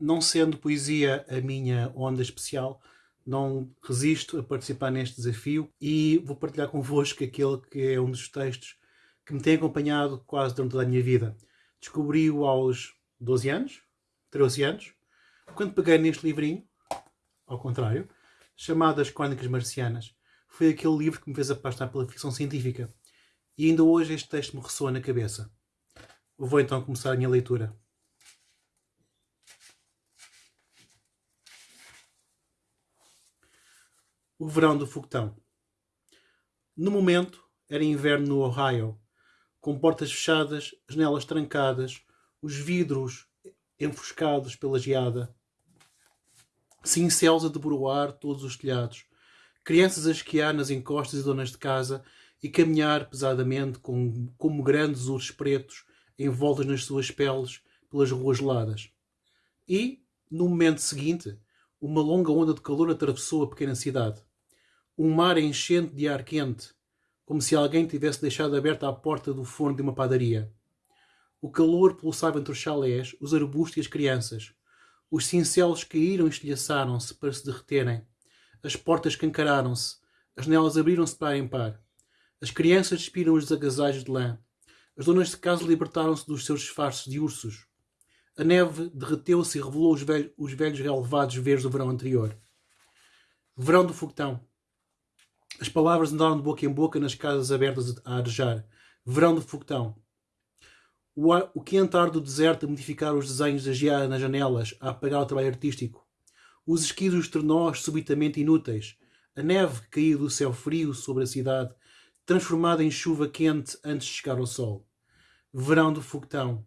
não sendo poesia a minha onda especial, não resisto a participar neste desafio e vou partilhar convosco aquele que é um dos textos que me tem acompanhado quase durante toda a minha vida. Descobri-o aos 12 anos, 13 anos, quando peguei neste livrinho, ao contrário, chamado As Crónicas Marcianas. Foi aquele livro que me fez apaixonar pela ficção científica. E ainda hoje este texto me ressoa na cabeça. Vou então começar a minha leitura. O verão do foguetão. No momento, era inverno no Ohio, com portas fechadas, janelas trancadas, os vidros enfoscados pela geada, cincelos a debruar todos os telhados, crianças a esquiar nas encostas e donas de casa e caminhar pesadamente com, como grandes ursos pretos envoltos nas suas peles pelas ruas geladas. E, no momento seguinte, uma longa onda de calor atravessou a pequena cidade. Um mar enchente de ar quente, como se alguém tivesse deixado aberta a porta do forno de uma padaria. O calor pulsava entre os chalés, os arbustos e as crianças. Os cincelos caíram e estilhaçaram-se para se derreterem. As portas cancararam-se. As janelas abriram-se para em par. As crianças despiram os agasalhos de lã. As donas de casa libertaram-se dos seus disfarces de ursos. A neve derreteu-se e revelou os, velhos, os velhos relevados verdes do verão anterior. Verão do foguetão. As palavras andaram de boca em boca nas casas abertas a arejar. Verão do foguetão. O, ar, o quente ar do deserto a modificar os desenhos da geada nas janelas, a apagar o trabalho artístico. Os esquis dos subitamente inúteis. A neve que do céu frio sobre a cidade, transformada em chuva quente antes de chegar ao sol. Verão do foguetão.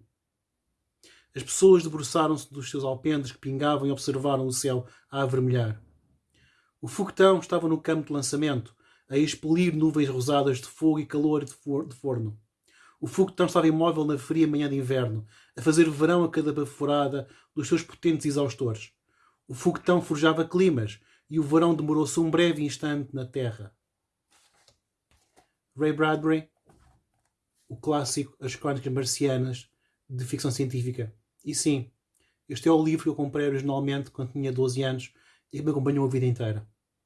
As pessoas debruçaram-se dos seus alpendres que pingavam e observaram o céu a avermelhar. O foguetão estava no campo de lançamento, a expelir nuvens rosadas de fogo e calor de forno. O foguetão estava imóvel na fria manhã de inverno, a fazer verão a cada baforada dos seus potentes exaustores. O foguetão forjava climas e o verão demorou-se um breve instante na terra. Ray Bradbury, o clássico As Crónicas Marcianas de ficção científica. E sim, este é o livro que eu comprei originalmente quando tinha 12 anos e que me acompanhou a vida inteira.